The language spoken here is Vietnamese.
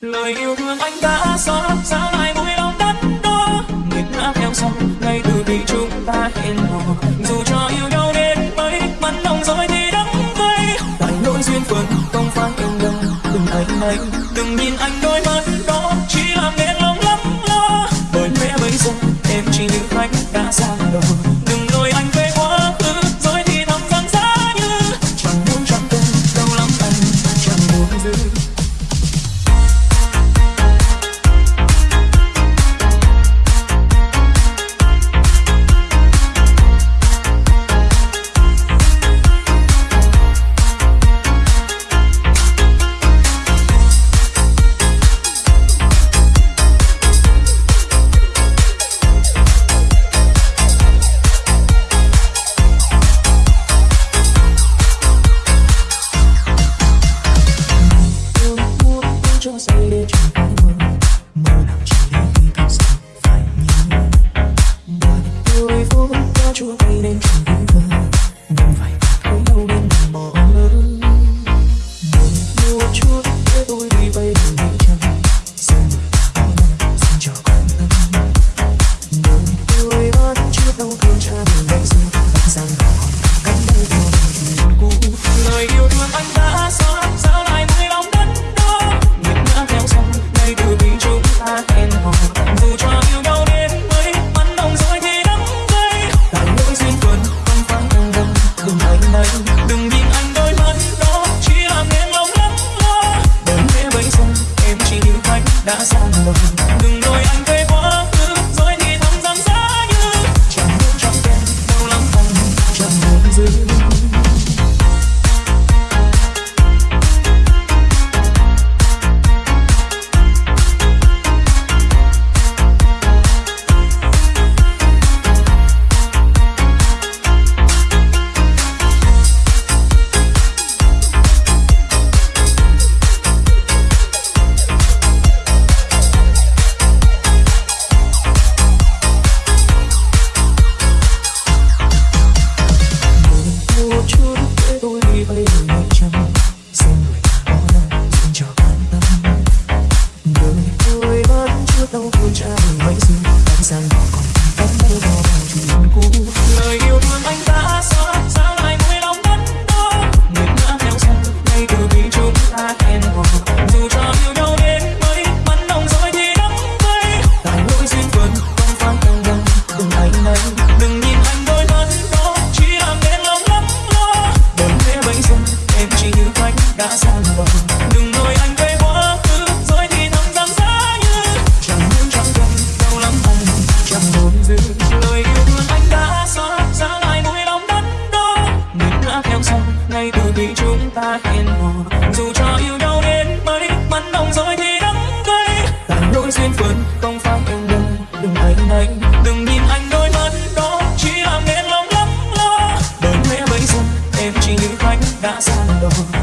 lời yêu thương anh đã xóa sao lại vui lòng đắn đo người đã theo sau ngay từ khi chúng ta hẹn hò dù cho yêu nhau đến mấy mặn lòng rồi thì đắng cay. Tại nỗi duyên phận, không phải yêu nhau đừng anh anh đừng nhìn anh đôi mắt đó. Chỉ làm nên lòng lắm lo. Bởi lẽ bây giờ, em chỉ như anh đã ra đời. Hẹn gặp I'm the.